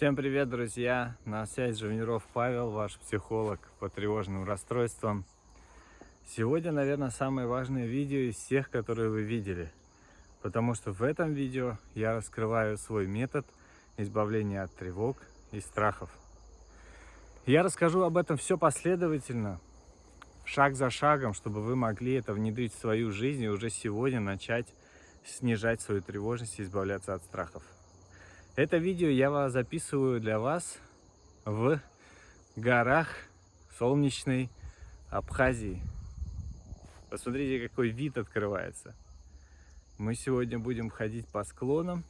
Всем привет, друзья! На связи Живниров Павел, ваш психолог по тревожным расстройствам. Сегодня, наверное, самое важное видео из всех, которые вы видели. Потому что в этом видео я раскрываю свой метод избавления от тревог и страхов. Я расскажу об этом все последовательно, шаг за шагом, чтобы вы могли это внедрить в свою жизнь и уже сегодня начать снижать свою тревожность и избавляться от страхов. Это видео я записываю для вас в горах солнечной Абхазии. Посмотрите, какой вид открывается. Мы сегодня будем ходить по склонам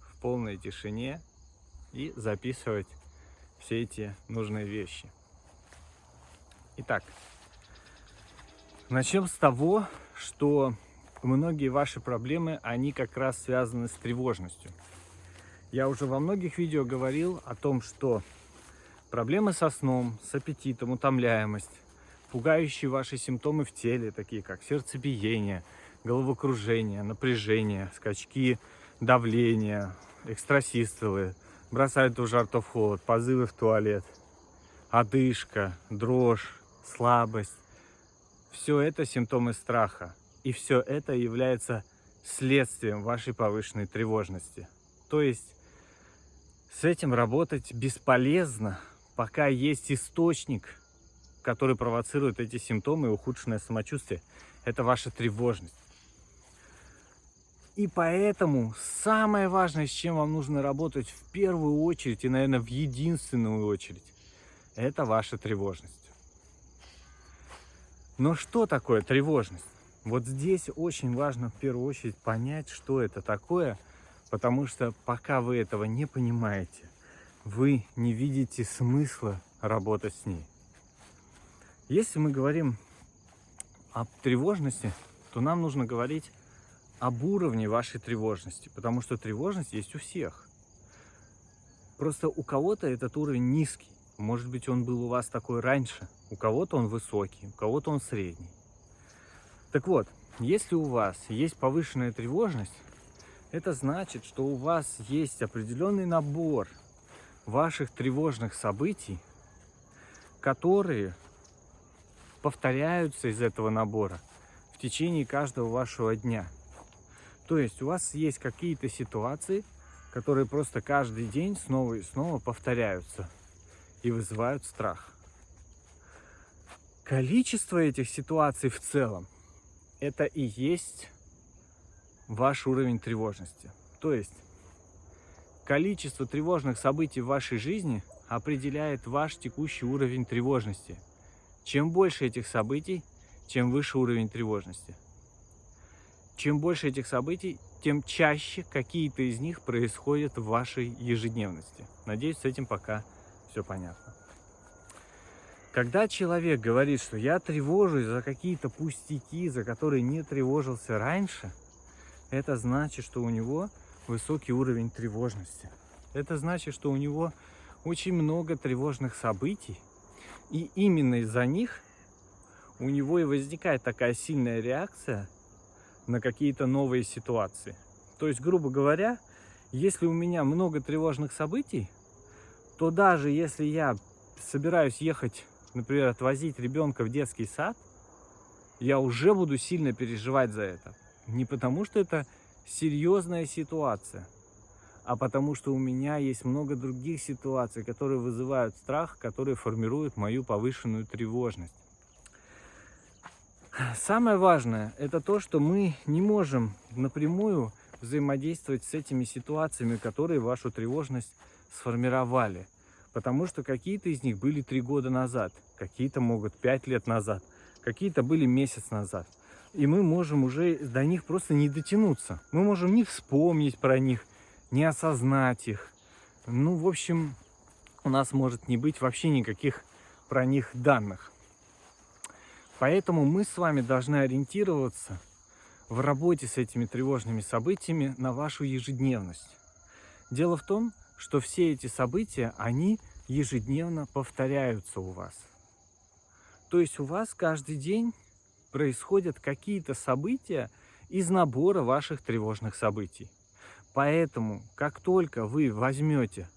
в полной тишине и записывать все эти нужные вещи. Итак, начнем с того, что многие ваши проблемы, они как раз связаны с тревожностью. Я уже во многих видео говорил о том, что проблемы со сном, с аппетитом, утомляемость, пугающие ваши симптомы в теле, такие как сердцебиение, головокружение, напряжение, скачки давления, экстрасистолы, бросают в жар, то в холод, позывы в туалет, одышка, дрожь, слабость. Все это симптомы страха. И все это является следствием вашей повышенной тревожности. То есть с этим работать бесполезно, пока есть источник, который провоцирует эти симптомы и ухудшенное самочувствие. Это ваша тревожность. И поэтому самое важное, с чем вам нужно работать в первую очередь и, наверное, в единственную очередь, это ваша тревожность. Но что такое тревожность? Вот здесь очень важно в первую очередь понять, что это такое – Потому что пока вы этого не понимаете, вы не видите смысла работать с ней. Если мы говорим о тревожности, то нам нужно говорить об уровне вашей тревожности, потому что тревожность есть у всех. Просто у кого-то этот уровень низкий, может быть он был у вас такой раньше, у кого-то он высокий, у кого-то он средний. Так вот, если у вас есть повышенная тревожность, это значит, что у вас есть определенный набор ваших тревожных событий, которые повторяются из этого набора в течение каждого вашего дня. То есть у вас есть какие-то ситуации, которые просто каждый день снова и снова повторяются и вызывают страх. Количество этих ситуаций в целом – это и есть ваш уровень тревожности. То есть количество тревожных событий в вашей жизни определяет ваш текущий уровень тревожности. Чем больше этих событий, чем выше уровень тревожности. Чем больше этих событий, тем чаще какие-то из них происходят в вашей ежедневности. Надеюсь, с этим пока все понятно. Когда человек говорит, что я тревожусь за какие-то пустяки, за которые не тревожился раньше – это значит, что у него высокий уровень тревожности. Это значит, что у него очень много тревожных событий, и именно из-за них у него и возникает такая сильная реакция на какие-то новые ситуации. То есть, грубо говоря, если у меня много тревожных событий, то даже если я собираюсь ехать, например, отвозить ребенка в детский сад, я уже буду сильно переживать за это. Не потому, что это серьезная ситуация, а потому, что у меня есть много других ситуаций, которые вызывают страх, которые формируют мою повышенную тревожность. Самое важное – это то, что мы не можем напрямую взаимодействовать с этими ситуациями, которые вашу тревожность сформировали. Потому что какие-то из них были три года назад, какие-то могут пять лет назад, какие-то были месяц назад – и мы можем уже до них просто не дотянуться. Мы можем не вспомнить про них, не осознать их. Ну, в общем, у нас может не быть вообще никаких про них данных. Поэтому мы с вами должны ориентироваться в работе с этими тревожными событиями на вашу ежедневность. Дело в том, что все эти события, они ежедневно повторяются у вас. То есть у вас каждый день происходят какие-то события из набора ваших тревожных событий. Поэтому, как только вы возьмете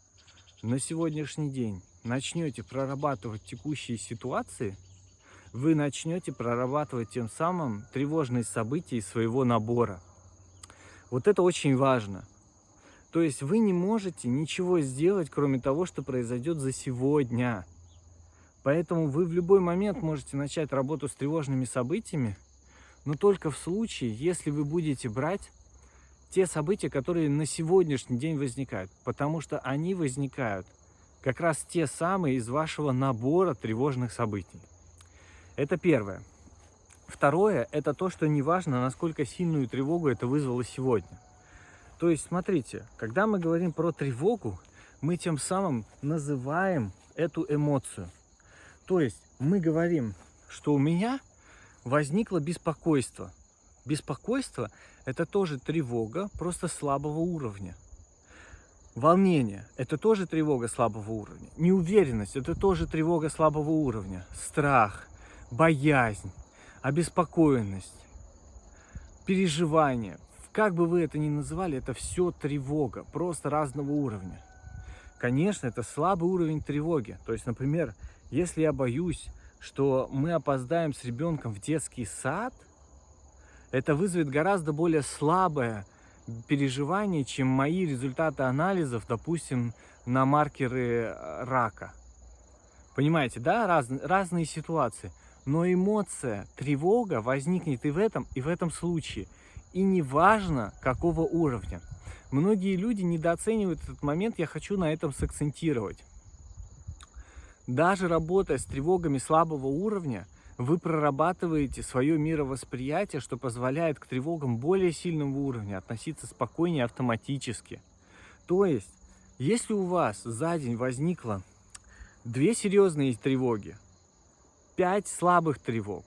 на сегодняшний день начнете прорабатывать текущие ситуации, вы начнете прорабатывать тем самым тревожные события из своего набора. Вот это очень важно. То есть вы не можете ничего сделать, кроме того, что произойдет за сегодня. Поэтому вы в любой момент можете начать работу с тревожными событиями, но только в случае, если вы будете брать те события, которые на сегодняшний день возникают, потому что они возникают как раз те самые из вашего набора тревожных событий. Это первое. Второе, это то, что неважно, насколько сильную тревогу это вызвало сегодня. То есть, смотрите, когда мы говорим про тревогу, мы тем самым называем эту эмоцию. То есть, мы говорим, что у меня возникло беспокойство. Беспокойство – это тоже тревога, просто слабого уровня. Волнение – это тоже тревога слабого уровня. Неуверенность – это тоже тревога слабого уровня. Страх, боязнь, обеспокоенность, переживание. Как бы вы это ни называли, это все тревога, просто разного уровня. Конечно, это слабый уровень тревоги. То есть, например, если я боюсь, что мы опоздаем с ребенком в детский сад, это вызовет гораздо более слабое переживание, чем мои результаты анализов, допустим, на маркеры э, рака. Понимаете, да, Раз, разные ситуации. Но эмоция, тревога возникнет и в этом, и в этом случае. И неважно, какого уровня. Многие люди недооценивают этот момент, я хочу на этом сакцентировать. Даже работая с тревогами слабого уровня, вы прорабатываете свое мировосприятие, что позволяет к тревогам более сильного уровня относиться спокойнее автоматически. То есть, если у вас за день возникло две серьезные тревоги, 5 слабых тревог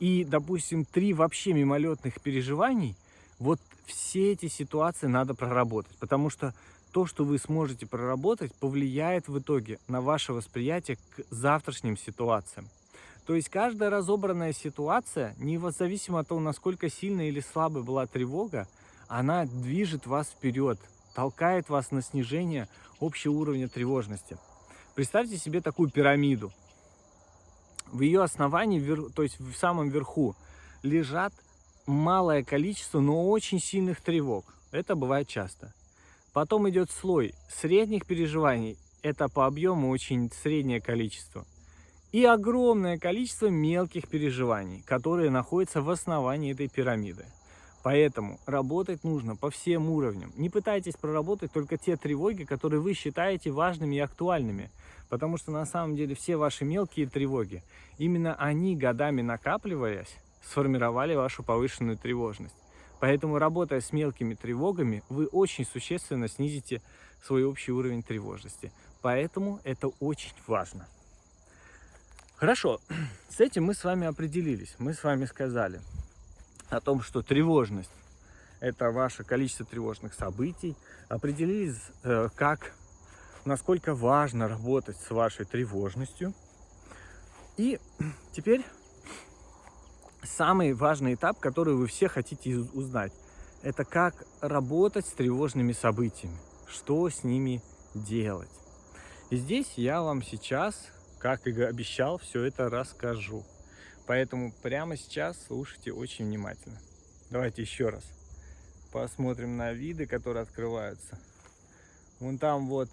и, допустим, 3 вообще мимолетных переживаний, вот все эти ситуации надо проработать, потому что то, что вы сможете проработать, повлияет в итоге на ваше восприятие к завтрашним ситуациям. То есть каждая разобранная ситуация, независимо от того, насколько сильная или слабая была тревога, она движет вас вперед, толкает вас на снижение общего уровня тревожности. Представьте себе такую пирамиду в ее основании, то есть в самом верху, лежат малое количество, но очень сильных тревог. Это бывает часто. Потом идет слой средних переживаний. Это по объему очень среднее количество. И огромное количество мелких переживаний, которые находятся в основании этой пирамиды. Поэтому работать нужно по всем уровням. Не пытайтесь проработать только те тревоги, которые вы считаете важными и актуальными. Потому что на самом деле все ваши мелкие тревоги, именно они годами накапливаясь, сформировали вашу повышенную тревожность. Поэтому, работая с мелкими тревогами, вы очень существенно снизите свой общий уровень тревожности. Поэтому это очень важно. Хорошо, с этим мы с вами определились. Мы с вами сказали о том, что тревожность – это ваше количество тревожных событий. Определились, э, как насколько важно работать с вашей тревожностью. И теперь самый важный этап, который вы все хотите узнать, это как работать с тревожными событиями, что с ними делать. И здесь я вам сейчас, как и обещал, все это расскажу. Поэтому прямо сейчас слушайте очень внимательно. Давайте еще раз посмотрим на виды, которые открываются. Вон там вот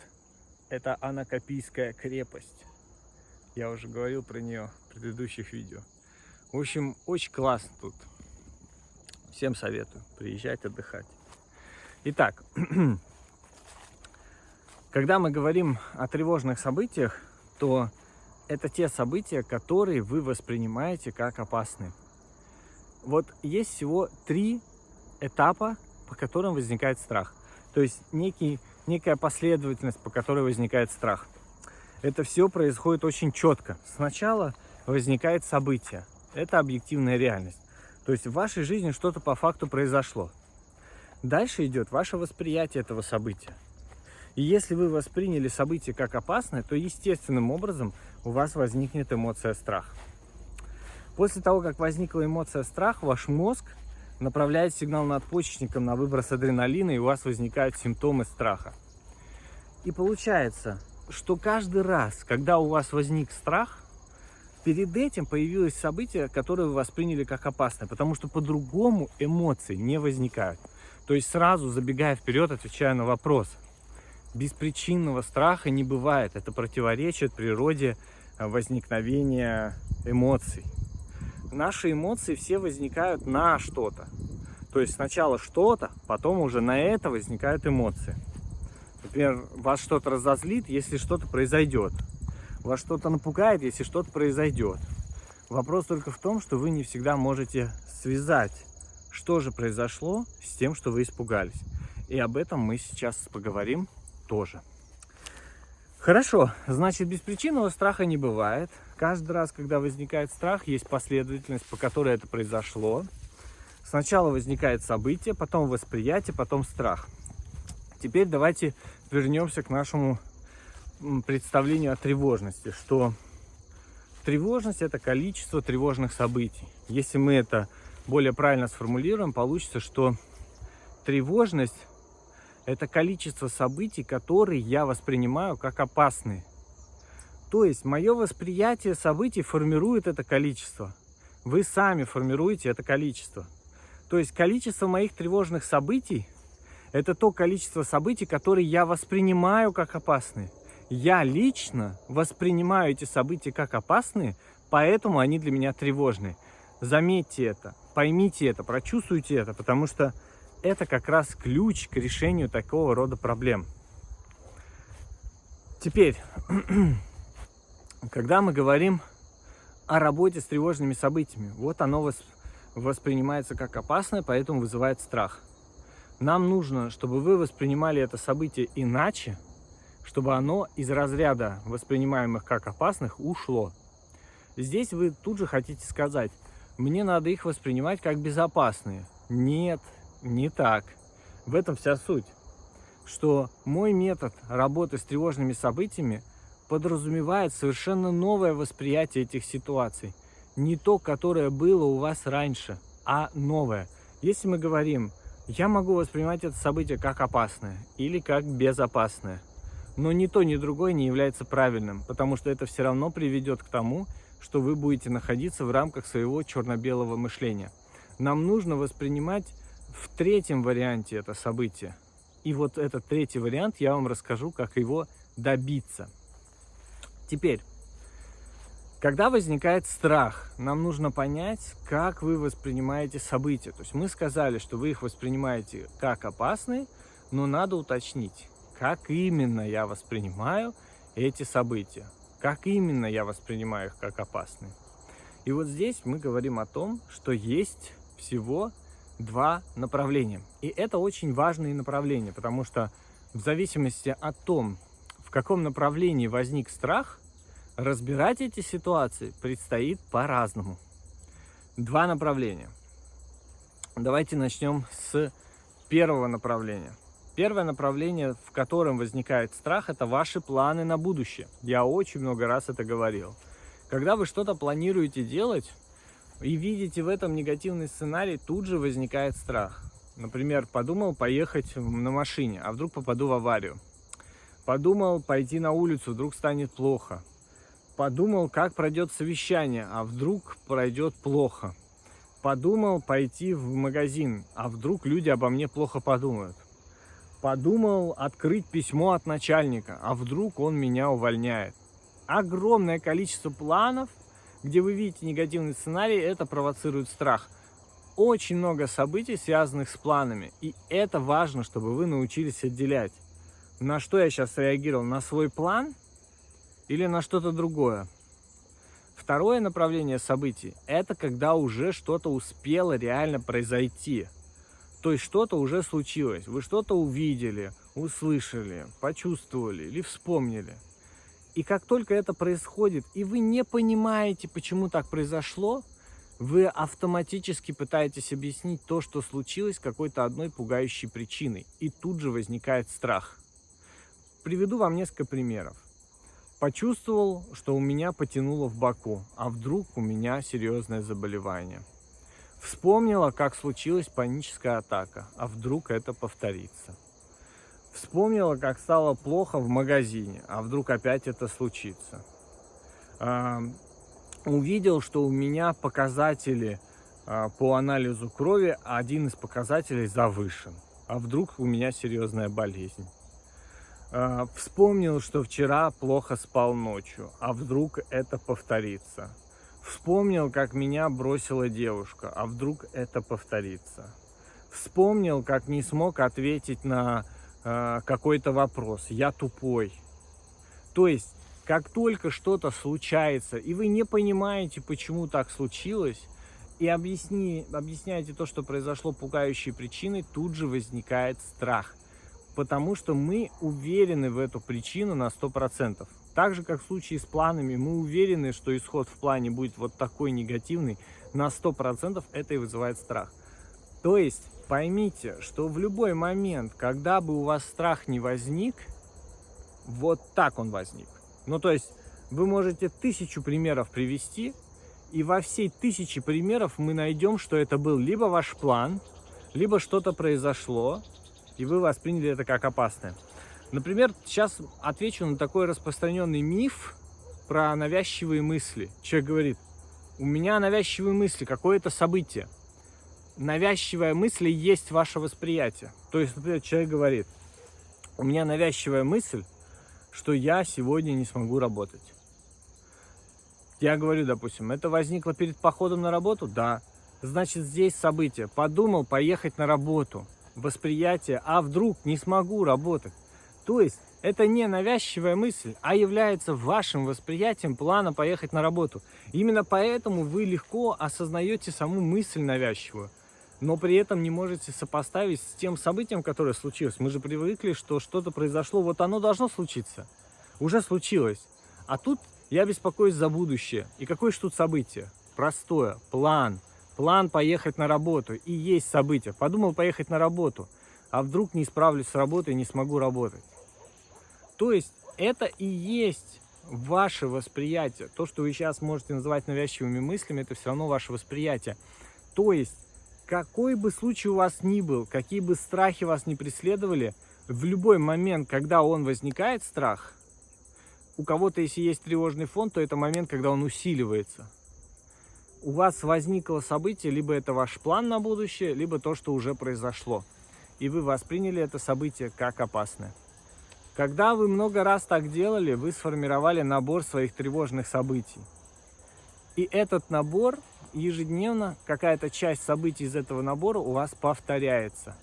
это Анакопийская крепость. Я уже говорил про нее в предыдущих видео. В общем, очень классно тут. Всем советую приезжать отдыхать. Итак, когда мы говорим о тревожных событиях, то это те события, которые вы воспринимаете как опасные. Вот есть всего три этапа, по которым возникает страх. То есть некий некая последовательность, по которой возникает страх. Это все происходит очень четко. Сначала возникает событие. Это объективная реальность. То есть в вашей жизни что-то по факту произошло. Дальше идет ваше восприятие этого события. И если вы восприняли событие как опасное, то естественным образом у вас возникнет эмоция страх. После того, как возникла эмоция страх, ваш мозг направляет сигнал надпочечникам на выброс адреналина, и у вас возникают симптомы страха. И получается, что каждый раз, когда у вас возник страх, перед этим появилось событие, которое вы восприняли как опасное, потому что по-другому эмоции не возникают. То есть сразу забегая вперед, отвечая на вопрос, беспричинного страха не бывает. Это противоречит природе э, возникновения эмоций. Наши эмоции все возникают на что-то. То есть сначала что-то, потом уже на это возникают эмоции. Например, вас что-то разозлит, если что-то произойдет. Вас что-то напугает, если что-то произойдет. Вопрос только в том, что вы не всегда можете связать, что же произошло с тем, что вы испугались. И об этом мы сейчас поговорим тоже. Хорошо, значит, беспричинного страха не бывает. Каждый раз, когда возникает страх, есть последовательность, по которой это произошло. Сначала возникает событие, потом восприятие, потом страх. Теперь давайте вернемся к нашему представлению о тревожности, что тревожность – это количество тревожных событий. Если мы это более правильно сформулируем, получится, что тревожность – это количество событий, которые я воспринимаю как опасные. То есть мое восприятие событий формирует это количество. Вы сами формируете это количество. То есть количество моих тревожных событий это то количество событий, которые я воспринимаю как опасные. Я лично воспринимаю эти события как опасные, поэтому они для меня тревожные. Заметьте это, поймите это, прочувствуйте это, потому что это как раз ключ к решению такого рода проблем. Теперь, когда мы говорим о работе с тревожными событиями, вот оно воспринимается как опасное, поэтому вызывает страх. Нам нужно, чтобы вы воспринимали это событие иначе, чтобы оно из разряда воспринимаемых как опасных ушло. Здесь вы тут же хотите сказать, мне надо их воспринимать как безопасные. Нет, не так. В этом вся суть. Что мой метод работы с тревожными событиями подразумевает совершенно новое восприятие этих ситуаций. Не то, которое было у вас раньше, а новое. Если мы говорим, я могу воспринимать это событие как опасное или как безопасное. Но ни то, ни другое не является правильным, потому что это все равно приведет к тому, что вы будете находиться в рамках своего черно-белого мышления. Нам нужно воспринимать в третьем варианте это событие. И вот этот третий вариант я вам расскажу, как его добиться. Теперь, когда возникает страх, нам нужно понять, как вы воспринимаете события. То есть мы сказали, что вы их воспринимаете как опасные, но надо уточнить, как именно я воспринимаю эти события. Как именно я воспринимаю их как опасные. И вот здесь мы говорим о том, что есть всего два направления. И это очень важные направления, потому что в зависимости от том, в каком направлении возник страх – Разбирать эти ситуации предстоит по-разному. Два направления. Давайте начнем с первого направления. Первое направление, в котором возникает страх, это ваши планы на будущее. Я очень много раз это говорил. Когда вы что-то планируете делать и видите в этом негативный сценарий, тут же возникает страх. Например, подумал поехать на машине, а вдруг попаду в аварию. Подумал пойти на улицу, вдруг станет плохо Подумал, как пройдет совещание, а вдруг пройдет плохо. Подумал пойти в магазин, а вдруг люди обо мне плохо подумают. Подумал открыть письмо от начальника, а вдруг он меня увольняет. Огромное количество планов, где вы видите негативный сценарий, это провоцирует страх. Очень много событий, связанных с планами, и это важно, чтобы вы научились отделять. На что я сейчас реагировал? На свой план – или на что-то другое. Второе направление событий – это когда уже что-то успело реально произойти. То есть что-то уже случилось, вы что-то увидели, услышали, почувствовали или вспомнили. И как только это происходит, и вы не понимаете, почему так произошло, вы автоматически пытаетесь объяснить то, что случилось какой-то одной пугающей причиной. И тут же возникает страх. Приведу вам несколько примеров. Почувствовал, что у меня потянуло в боку, а вдруг у меня серьезное заболевание. Вспомнила, как случилась паническая атака, а вдруг это повторится. Вспомнила, как стало плохо в магазине, а вдруг опять это случится. А, увидел, что у меня показатели а, по анализу крови, один из показателей завышен. А вдруг у меня серьезная болезнь. А, вспомнил, что вчера плохо спал ночью, а вдруг это повторится. Вспомнил, как меня бросила девушка, а вдруг это повторится. Вспомнил, как не смог ответить на э, какой-то вопрос. Я тупой. То есть, как только что-то случается, и вы не понимаете, почему так случилось, и объясни, объясняете то, что произошло пугающей причиной, тут же возникает страх. Потому что мы уверены в эту причину на 100%. Так же, как в случае с планами, мы уверены, что исход в плане будет вот такой негативный, на 100% это и вызывает страх. То есть, поймите, что в любой момент, когда бы у вас страх не возник, вот так он возник. Ну, то есть, вы можете тысячу примеров привести, и во всей тысячи примеров мы найдем, что это был либо ваш план, либо что-то произошло, и вы восприняли это как опасное. Например, сейчас отвечу на такой распространенный миф про навязчивые мысли. Человек говорит, у меня навязчивые мысли, какое-то событие. Навязчивая мысль есть ваше восприятие. То есть, например, человек говорит, у меня навязчивая мысль, что я сегодня не смогу работать. Я говорю, допустим, это возникло перед походом на работу? Да. Значит, здесь событие. Подумал поехать на работу. Восприятие, а вдруг не смогу работать. То есть это не навязчивая мысль, а является вашим восприятием плана поехать на работу. Именно поэтому вы легко осознаете саму мысль навязчивую, но при этом не можете сопоставить с тем событием, которое случилось. Мы же привыкли, что что-то произошло, вот оно должно случиться. Уже случилось. А тут я беспокоюсь за будущее. И какое же тут событие? Простое. План. План поехать на работу. И есть событие. Подумал поехать на работу. А вдруг не справлюсь с работой не смогу работать. То есть это и есть ваше восприятие. То, что вы сейчас можете называть навязчивыми мыслями, это все равно ваше восприятие. То есть, какой бы случай у вас ни был, какие бы страхи вас не преследовали, в любой момент, когда он возникает, страх, у кого-то, если есть тревожный фон, то это момент, когда он усиливается. У вас возникло событие, либо это ваш план на будущее, либо то, что уже произошло. И вы восприняли это событие как опасное. Когда вы много раз так делали, вы сформировали набор своих тревожных событий. И этот набор ежедневно, какая-то часть событий из этого набора у вас повторяется.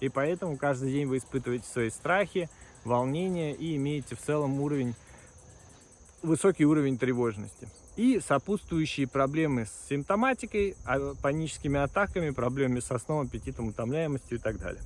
И поэтому каждый день вы испытываете свои страхи, волнения и имеете в целом уровень, высокий уровень тревожности. И сопутствующие проблемы с симптоматикой, а, паническими атаками, проблемами со сном, аппетитом, утомляемостью и так далее.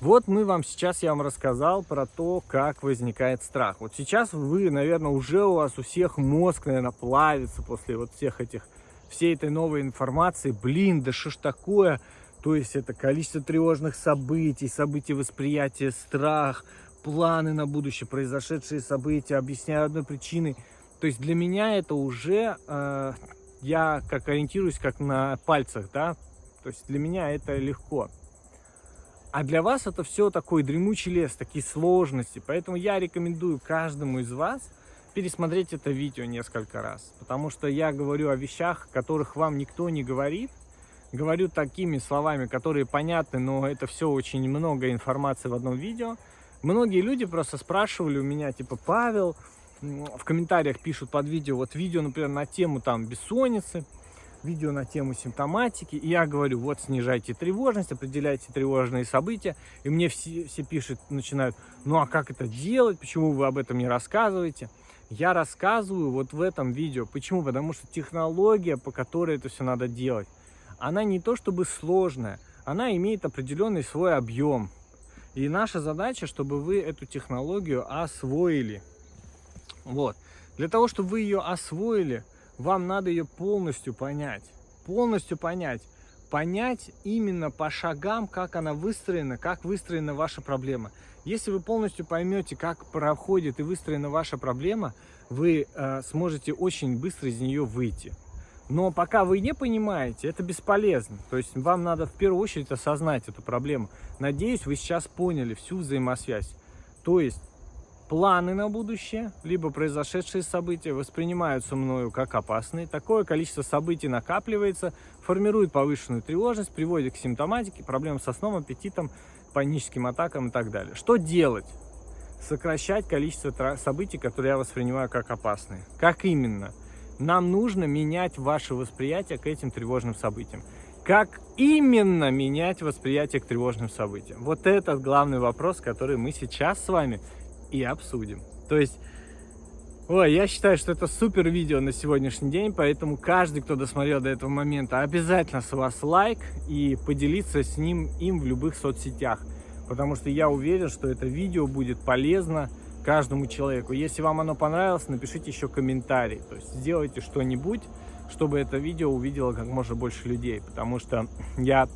Вот мы вам сейчас, я вам рассказал про то, как возникает страх. Вот сейчас вы, наверное, уже у вас у всех мозг, наверное, плавится после вот всех этих, всей этой новой информации. Блин, да что ж такое? То есть это количество тревожных событий, событий восприятия, страх, планы на будущее, произошедшие события, объясняю одной причиной. То есть для меня это уже, э, я как ориентируюсь как на пальцах, да, то есть для меня это легко. А для вас это все такой дремучий лес, такие сложности. Поэтому я рекомендую каждому из вас пересмотреть это видео несколько раз. Потому что я говорю о вещах, которых вам никто не говорит. Говорю такими словами, которые понятны, но это все очень много информации в одном видео. Многие люди просто спрашивали у меня, типа, Павел, в комментариях пишут под видео, вот видео, например, на тему там бессонницы, видео на тему симптоматики. И я говорю, вот снижайте тревожность, определяйте тревожные события. И мне все, все пишут, начинают, ну а как это делать, почему вы об этом не рассказываете? Я рассказываю вот в этом видео. Почему? Потому что технология, по которой это все надо делать, она не то чтобы сложная, она имеет определенный свой объем. И наша задача, чтобы вы эту технологию освоили. Вот. Для того, чтобы вы ее освоили, вам надо ее полностью понять. Полностью понять. Понять именно по шагам, как она выстроена, как выстроена ваша проблема. Если вы полностью поймете, как проходит и выстроена ваша проблема, вы э, сможете очень быстро из нее выйти. Но пока вы не понимаете, это бесполезно. То есть вам надо в первую очередь осознать эту проблему. Надеюсь, вы сейчас поняли всю взаимосвязь. То есть планы на будущее, либо произошедшие события воспринимаются мною как опасные. Такое количество событий накапливается, формирует повышенную тревожность, приводит к симптоматике, проблемам со сном, аппетитом, паническим атакам и так далее. Что делать? Сокращать количество событий, которые я воспринимаю как опасные. Как именно? Нам нужно менять ваше восприятие к этим тревожным событиям. Как именно менять восприятие к тревожным событиям? Вот этот главный вопрос, который мы сейчас с вами и обсудим. То есть, ой, я считаю, что это супер видео на сегодняшний день, поэтому каждый, кто досмотрел до этого момента, обязательно с вас лайк и поделиться с ним им в любых соцсетях. Потому что я уверен, что это видео будет полезно каждому человеку. Если вам оно понравилось, напишите еще комментарий. То есть сделайте что-нибудь, чтобы это видео увидело как можно больше людей. Потому что я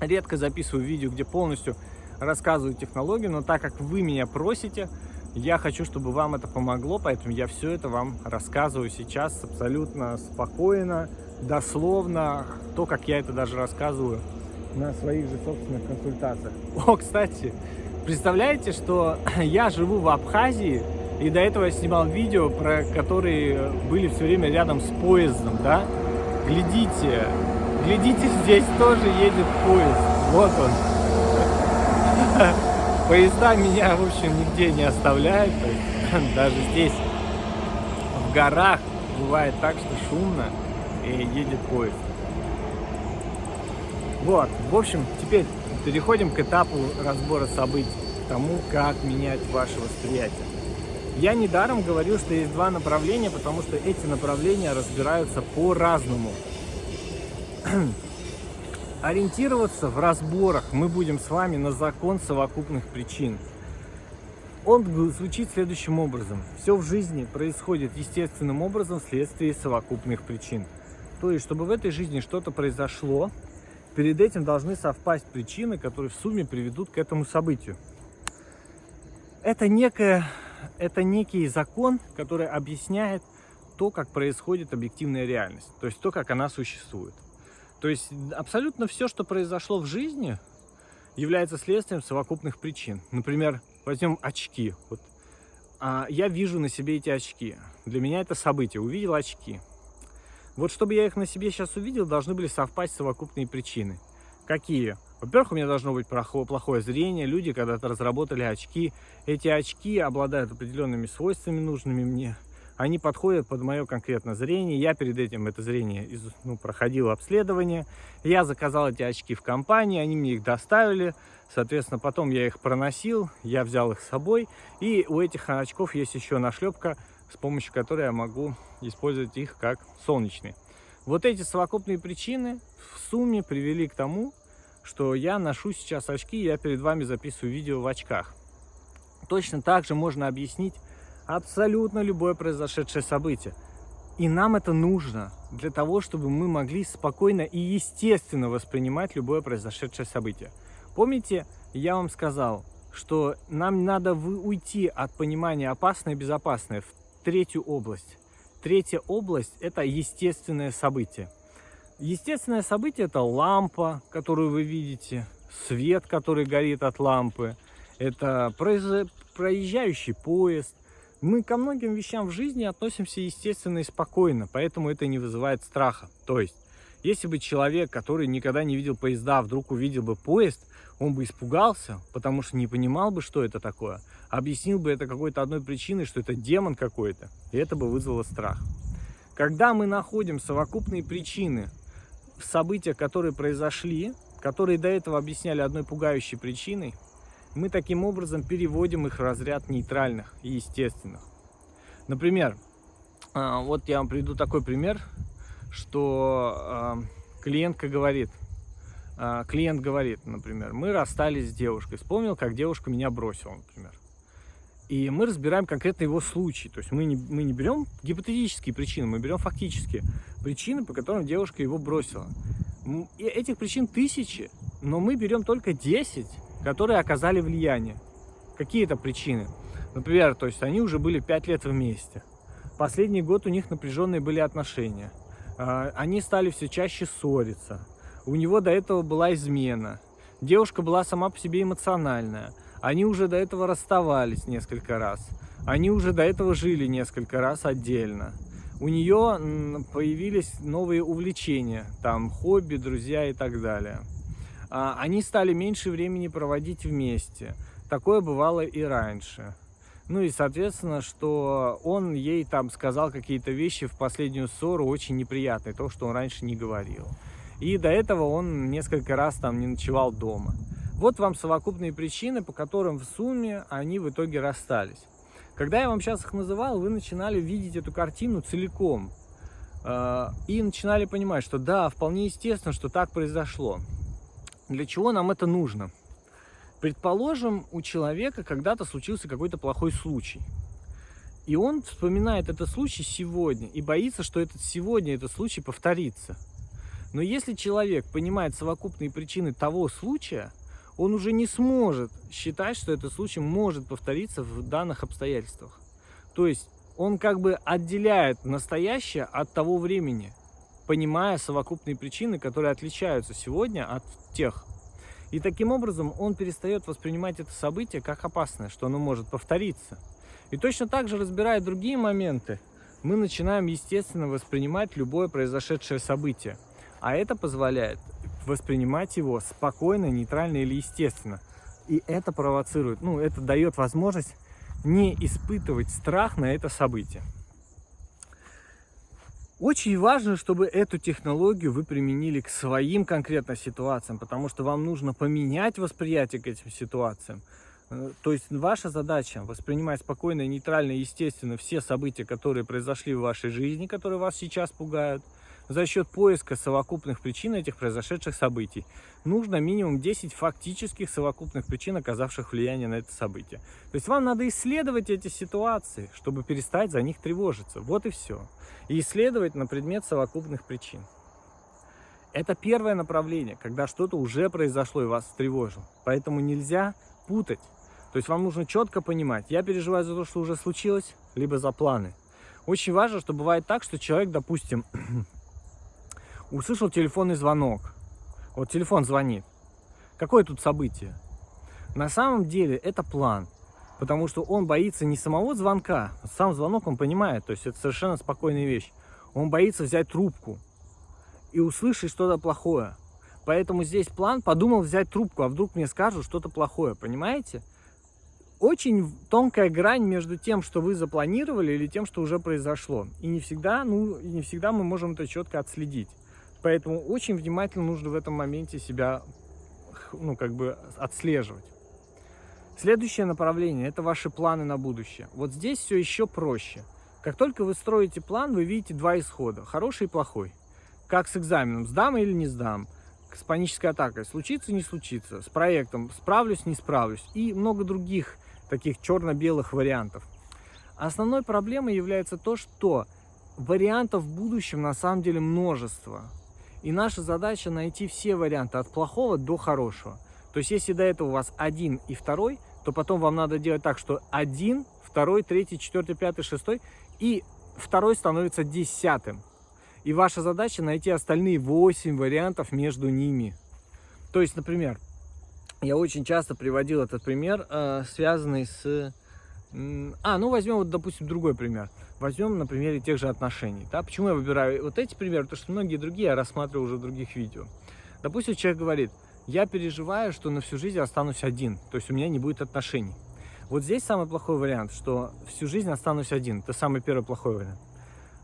редко записываю видео, где полностью рассказываю технологию, но так как вы меня просите, я хочу, чтобы вам это помогло, поэтому я все это вам рассказываю сейчас абсолютно спокойно, дословно, то, как я это даже рассказываю на своих же собственных консультациях. О, кстати, представляете, что я живу в Абхазии, и до этого я снимал видео, про которые были все время рядом с поездом, да? Глядите, глядите, здесь тоже едет поезд. Вот он. Поезда меня, в общем, нигде не оставляют. Даже здесь, в горах, бывает так, что шумно и едет поезд. Вот, в общем, теперь переходим к этапу разбора событий, к тому, как менять ваше восприятие. Я недаром говорю, что есть два направления, потому что эти направления разбираются по-разному ориентироваться в разборах мы будем с вами на закон совокупных причин. Он звучит следующим образом. Все в жизни происходит естественным образом вследствие совокупных причин. То есть, чтобы в этой жизни что-то произошло, перед этим должны совпасть причины, которые в сумме приведут к этому событию. Это, некое, это некий закон, который объясняет то, как происходит объективная реальность, то есть то, как она существует. То есть абсолютно все, что произошло в жизни, является следствием совокупных причин. Например, возьмем очки. Вот, а, я вижу на себе эти очки. Для меня это событие. Увидел очки. Вот чтобы я их на себе сейчас увидел, должны были совпасть совокупные причины. Какие? Во-первых, у меня должно быть плохое зрение. Люди когда-то разработали очки. Эти очки обладают определенными свойствами, нужными мне они подходят под мое конкретное зрение. Я перед этим это зрение ну, проходил обследование. Я заказал эти очки в компании, они мне их доставили. Соответственно, потом я их проносил, я взял их с собой. И у этих очков есть еще нашлепка, с помощью которой я могу использовать их как солнечные. Вот эти совокупные причины в сумме привели к тому, что я ношу сейчас очки, я перед вами записываю видео в очках. Точно так же можно объяснить абсолютно любое произошедшее событие. И нам это нужно для того, чтобы мы могли спокойно и естественно воспринимать любое произошедшее событие. Помните, я вам сказал, что нам надо уйти от понимания опасное и безопасное в третью область. Третья область – это естественное событие. Естественное событие – это лампа, которую вы видите, свет, который горит от лампы, это проезжающий поезд, мы ко многим вещам в жизни относимся естественно и спокойно, поэтому это не вызывает страха. То есть, если бы человек, который никогда не видел поезда, вдруг увидел бы поезд, он бы испугался, потому что не понимал бы, что это такое. Объяснил бы это какой-то одной причиной, что это демон какой-то, и это бы вызвало страх. Когда мы находим совокупные причины в событиях, которые произошли, которые до этого объясняли одной пугающей причиной, мы таким образом переводим их в разряд нейтральных и естественных. Например, а, вот я вам приведу такой пример, что а, клиентка говорит, а, клиент говорит, например, мы расстались с девушкой, вспомнил, как девушка меня бросила, например. И мы разбираем конкретно его случай. То есть мы не, мы не берем гипотетические причины, мы берем фактические причины, по которым девушка его бросила. И этих причин тысячи, но мы берем только 10 которые оказали влияние. Какие это причины? Например, то есть они уже были 5 лет вместе. Последний год у них напряженные были отношения. А, они стали все чаще ссориться. У него до этого была измена. Девушка была сама по себе эмоциональная. Они уже до этого расставались несколько раз. Они уже до этого жили несколько раз отдельно. У нее появились новые увлечения, там хобби, друзья и так далее. А, они стали меньше времени проводить вместе. Такое бывало и раньше. Ну и, соответственно, что он ей там сказал какие-то вещи в последнюю ссору очень неприятные, то, что он раньше не говорил. И до этого он несколько раз там не ночевал дома. Вот вам совокупные причины, по которым в сумме они в итоге расстались. Когда я вам сейчас их называл, вы начинали видеть эту картину целиком. Э, и начинали понимать, что да, вполне естественно, что так произошло. Для чего нам это нужно? Предположим, у человека когда-то случился какой-то плохой случай. И он вспоминает этот случай сегодня и боится, что этот сегодня этот случай повторится. Но если человек понимает совокупные причины того случая, он уже не сможет считать, что этот случай может повториться в данных обстоятельствах. То есть он как бы отделяет настоящее от того времени, понимая совокупные причины, которые отличаются сегодня от тех, и таким образом он перестает воспринимать это событие как опасное, что оно может повториться. И точно так же, разбирая другие моменты, мы начинаем, естественно, воспринимать любое произошедшее событие. А это позволяет воспринимать его спокойно, нейтрально или естественно. И это провоцирует, ну, это дает возможность не испытывать страх на это событие. Очень важно, чтобы эту технологию вы применили к своим конкретно ситуациям, потому что вам нужно поменять восприятие к этим ситуациям. Э, то есть ваша задача воспринимать спокойно, нейтрально, естественно все события, которые произошли в вашей жизни, которые вас сейчас пугают, за счет поиска совокупных причин этих произошедших событий. Нужно минимум 10 фактических совокупных причин, оказавших влияние на это событие. То есть вам надо исследовать эти ситуации, чтобы перестать за них тревожиться. Вот и все. И исследовать на предмет совокупных причин. Это первое направление, когда что-то уже произошло и вас встревожило. Поэтому нельзя путать. То есть вам нужно четко понимать, я переживаю за то, что уже случилось, либо за планы. Очень важно, что бывает так, что человек, допустим, услышал телефонный звонок. Вот телефон звонит. Какое тут событие? На самом деле это план. Потому что он боится не самого звонка, сам звонок он понимает, то есть это совершенно спокойная вещь. Он боится взять трубку и услышать что-то плохое. Поэтому здесь план подумал взять трубку, а вдруг мне скажут что-то плохое, понимаете? Очень тонкая грань между тем, что вы запланировали, или тем, что уже произошло. И не всегда, ну, не всегда мы можем это четко отследить. Поэтому очень внимательно нужно в этом моменте себя, ну, как бы отслеживать. Следующее направление – это ваши планы на будущее. Вот здесь все еще проще. Как только вы строите план, вы видите два исхода – хороший и плохой. Как с экзаменом – сдам или не сдам, с панической атакой – случится, не случится, с проектом – справлюсь, не справлюсь и много других таких черно-белых вариантов. Основной проблемой является то, что вариантов в будущем на самом деле множество. И наша задача найти все варианты от плохого до хорошего. То есть, если до этого у вас один и второй, то потом вам надо делать так, что один, второй, третий, четвертый, пятый, шестой, и второй становится десятым. И ваша задача найти остальные восемь вариантов между ними. То есть, например, я очень часто приводил этот пример, э, связанный с а, ну возьмем, вот, допустим, другой пример. Возьмем на примере тех же отношений. Да? Почему я выбираю вот эти примеры? Потому что многие другие я рассматриваю уже в других видео. Допустим, человек говорит, я переживаю, что на всю жизнь останусь один, то есть у меня не будет отношений. Вот здесь самый плохой вариант, что всю жизнь останусь один. Это самый первый плохой вариант.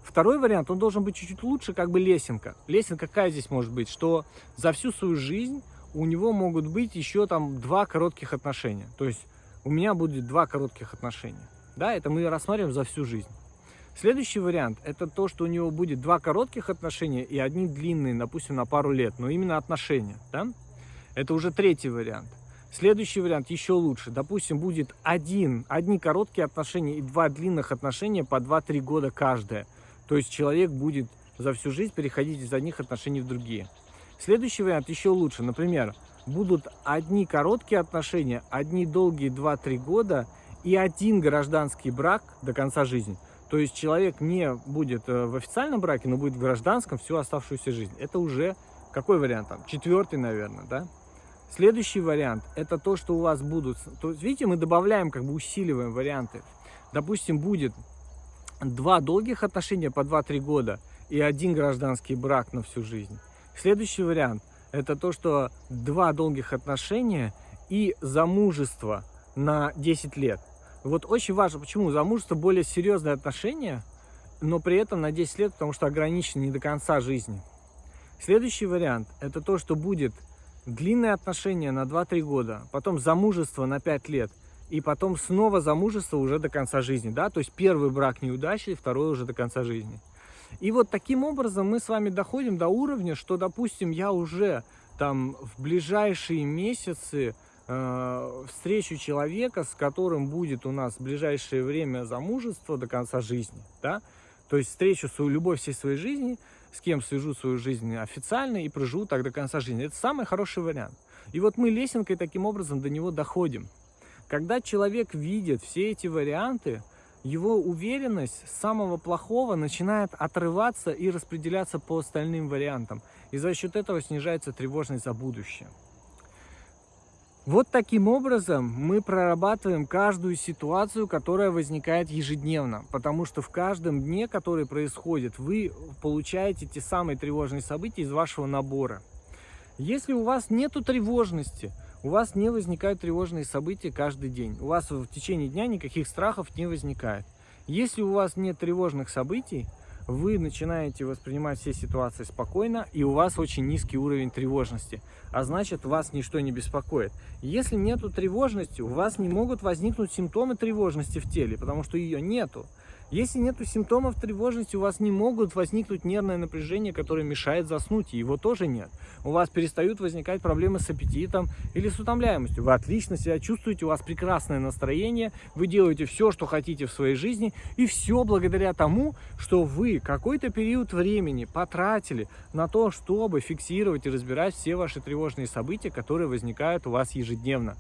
Второй вариант, он должен быть чуть-чуть лучше, как бы лесенка. Лесенка какая здесь может быть? Что за всю свою жизнь у него могут быть еще там два коротких отношения. То есть у меня будет два коротких отношения. Да, это мы рассматриваем за всю жизнь. Следующий вариант – это то, что у него будет два коротких отношения и одни длинные, допустим, на пару лет, но именно отношения. Да? Это уже третий вариант. Следующий вариант еще лучше. Допустим, будет один, одни короткие отношения и два длинных отношения по 2-3 года каждое. То есть человек будет за всю жизнь переходить из одних отношений в другие. Следующий вариант еще лучше. Например, будут одни короткие отношения, одни долгие 2-3 года и один гражданский брак до конца жизни. То есть человек не будет э, в официальном браке, но будет в гражданском всю оставшуюся жизнь. Это уже какой вариант там? Четвертый, наверное, да? Следующий вариант – это то, что у вас будут... То есть, видите, мы добавляем, как бы усиливаем варианты. Допустим, будет два долгих отношения по 2-3 года и один гражданский брак на всю жизнь. Следующий вариант – это то, что два долгих отношения и замужество на 10 лет. Вот очень важно, почему замужество более серьезное отношение, но при этом на 10 лет, потому что ограничено не до конца жизни. Следующий вариант – это то, что будет длинные отношения на 2-3 года, потом замужество на 5 лет, и потом снова замужество уже до конца жизни, да, то есть первый брак неудачный, второй уже до конца жизни. И вот таким образом мы с вами доходим до уровня, что, допустим, я уже там в ближайшие месяцы э, встречу человека, с которым будет у нас в ближайшее время замужество до конца жизни, да, то есть встречу свою любовь всей своей жизни, с кем свяжу свою жизнь официально и проживу так до конца жизни. Это самый хороший вариант. И вот мы лесенкой таким образом до него доходим. Когда человек видит все эти варианты, его уверенность самого плохого начинает отрываться и распределяться по остальным вариантам. И за счет этого снижается тревожность за будущее. Вот таким образом мы прорабатываем каждую ситуацию, которая возникает ежедневно, потому что в каждом дне, который происходит, вы получаете те самые тревожные события из вашего набора. Если у вас нет тревожности, у вас не возникают тревожные события каждый день, у вас в течение дня никаких страхов не возникает. Если у вас нет тревожных событий, вы начинаете воспринимать все ситуации спокойно, и у вас очень низкий уровень тревожности, а значит, вас ничто не беспокоит. Если нету тревожности, у вас не могут возникнуть симптомы тревожности в теле, потому что ее нету. Если нет симптомов тревожности, у вас не могут возникнуть нервное напряжение, которое мешает заснуть, и его тоже нет. У вас перестают возникать проблемы с аппетитом или с утомляемостью. Вы отлично себя чувствуете, у вас прекрасное настроение, вы делаете все, что хотите в своей жизни, и все благодаря тому, что вы какой-то период времени потратили на то, чтобы фиксировать и разбирать все ваши тревожные события, которые возникают у вас ежедневно.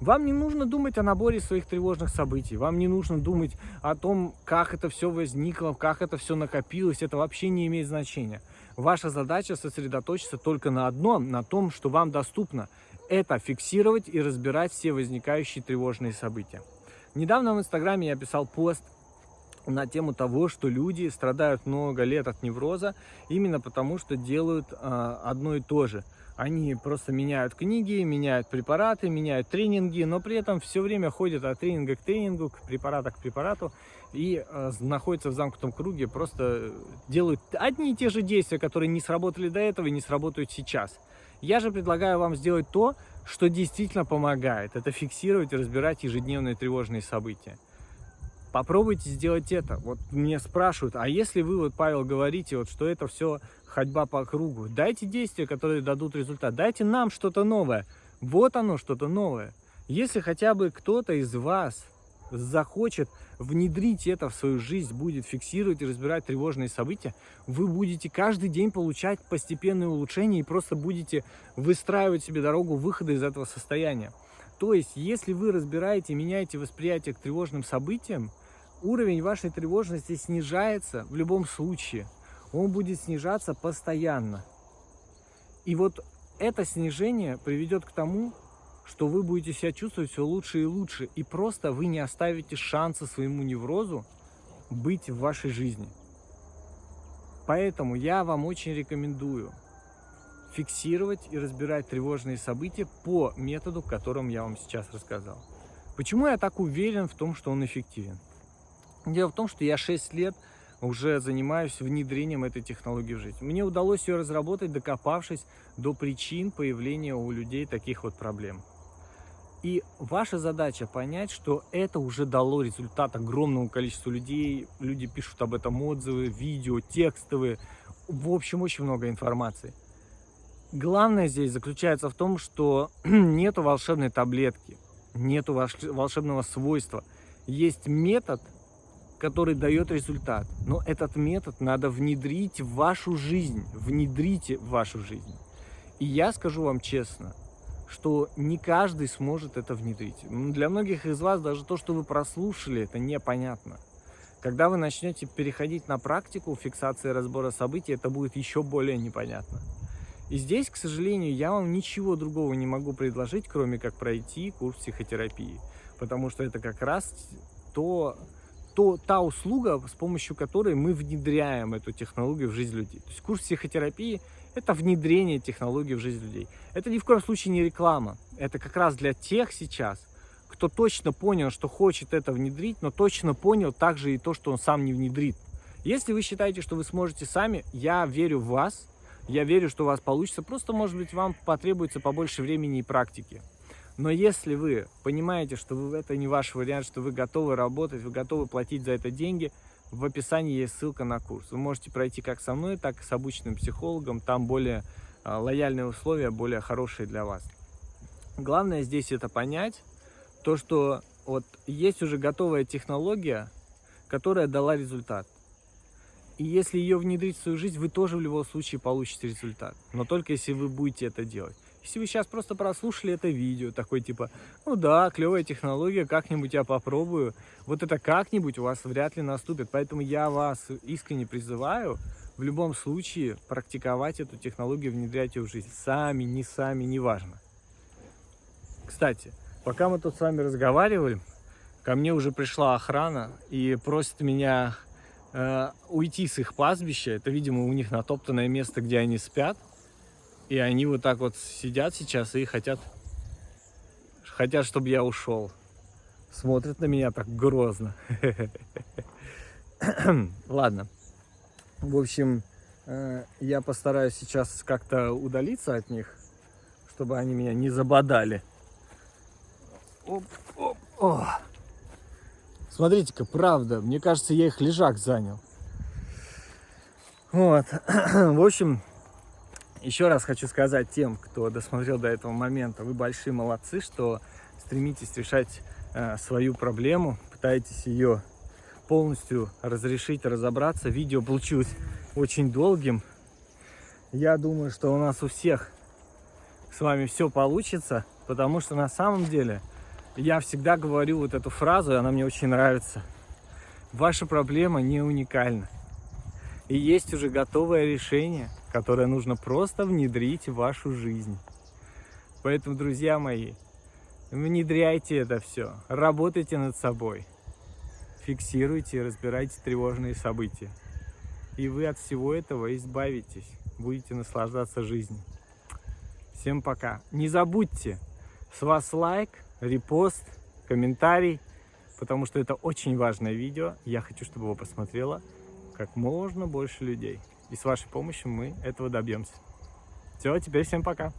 Вам не нужно думать о наборе своих тревожных событий, вам не нужно думать о том, как это все возникло, как это все накопилось, это вообще не имеет значения. Ваша задача сосредоточиться только на одном, на том, что вам доступно. Это фиксировать и разбирать все возникающие тревожные события. Недавно в Инстаграме я писал пост на тему того, что люди страдают много лет от невроза именно потому, что делают э, одно и то же – они просто меняют книги, меняют препараты, меняют тренинги, но при этом все время ходят от тренинга к тренингу, к препарата к препарату и э, находятся в замкнутом круге, просто делают одни и те же действия, которые не сработали до этого и не сработают сейчас. Я же предлагаю вам сделать то, что действительно помогает. Это фиксировать и разбирать ежедневные тревожные события. Попробуйте сделать это. Вот мне спрашивают, а если вы, вот, Павел, говорите, вот, что это все ходьба по кругу. Дайте действия, которые дадут результат. Дайте нам что-то новое. Вот оно, что-то новое. Если хотя бы кто-то из вас захочет внедрить это в свою жизнь, будет фиксировать и разбирать тревожные события, вы будете каждый день получать постепенные улучшения и просто будете выстраивать себе дорогу выхода из этого состояния. То есть, если вы разбираете, меняете восприятие к тревожным событиям, уровень вашей тревожности снижается в любом случае он будет снижаться постоянно. И вот это снижение приведет к тому, что вы будете себя чувствовать все лучше и лучше, и просто вы не оставите шанса своему неврозу быть в вашей жизни. Поэтому я вам очень рекомендую фиксировать и разбирать тревожные события по методу, которым я вам сейчас рассказал. Почему я так уверен в том, что он эффективен? Дело в том, что я 6 лет уже занимаюсь внедрением этой технологии в жизнь. Мне удалось ее разработать, докопавшись до причин появления у людей таких вот проблем. И ваша задача понять, что это уже дало результат огромному количеству людей. Люди пишут об этом отзывы, видео, текстовые. В общем, очень много информации. Главное здесь заключается в том, что нету волшебной таблетки, нету волшебного свойства. Есть метод, который дает результат. Но этот метод надо внедрить в вашу жизнь, внедрите в вашу жизнь. И я скажу вам честно, что не каждый сможет это внедрить. Для многих из вас даже то, что вы прослушали, это непонятно. Когда вы начнете переходить на практику фиксации разбора событий, это будет еще более непонятно. И здесь, к сожалению, я вам ничего другого не могу предложить, кроме как пройти курс психотерапии. Потому что это как раз то, то, та услуга, с помощью которой мы внедряем эту технологию в жизнь людей. То есть курс психотерапии – это внедрение технологий в жизнь людей. Это ни в коем случае не реклама. Это как раз для тех сейчас, кто точно понял, что хочет это внедрить, но точно понял также и то, что он сам не внедрит. Если вы считаете, что вы сможете сами, я верю в вас, я верю, что у вас получится, просто, может быть, вам потребуется побольше времени и практики. Но если вы понимаете, что это не ваш вариант, что вы готовы работать, вы готовы платить за это деньги, в описании есть ссылка на курс. Вы можете пройти как со мной, так и с обычным психологом, там более а, лояльные условия, более хорошие для вас. Главное здесь это понять, то, что вот есть уже готовая технология, которая дала результат. И если ее внедрить в свою жизнь, вы тоже в любом случае получите результат. Но только если вы будете это делать. Если вы сейчас просто прослушали это видео, такой типа, ну да, клевая технология, как-нибудь я попробую, вот это как-нибудь у вас вряд ли наступит. Поэтому я вас искренне призываю в любом случае практиковать эту технологию, внедрять ее в жизнь. Сами, не сами, неважно. Кстати, Пока мы тут с вами разговаривали, ко мне уже пришла охрана и просит меня э, уйти с их пастбища. Это, видимо, у них натоптанное место, где они спят. И они вот так вот сидят сейчас и хотят, хотят, чтобы я ушел. Смотрят на меня так грозно. Ладно. В общем, э, я постараюсь сейчас как-то удалиться от них, чтобы они меня не забодали. Смотрите-ка, правда, мне кажется, я их лежак занял. Вот, в общем, еще раз хочу сказать тем, кто досмотрел до этого момента, вы большие молодцы, что стремитесь решать э, свою проблему, пытаетесь ее полностью разрешить, разобраться. Видео получилось очень долгим. Я думаю, что у нас у всех с вами все получится, потому что на самом деле я всегда говорю вот эту фразу, и она мне очень нравится. Ваша проблема не уникальна. И есть уже готовое решение, которое нужно просто внедрить в вашу жизнь. Поэтому, друзья мои, внедряйте это все, работайте над собой, фиксируйте и разбирайте тревожные события. И вы от всего этого избавитесь, будете наслаждаться жизнью. Всем пока. Не забудьте, с вас лайк, репост, комментарий, потому что это очень важное видео. Я хочу, чтобы его посмотрело как можно больше людей. И с вашей помощью мы этого добьемся. Все, теперь всем пока.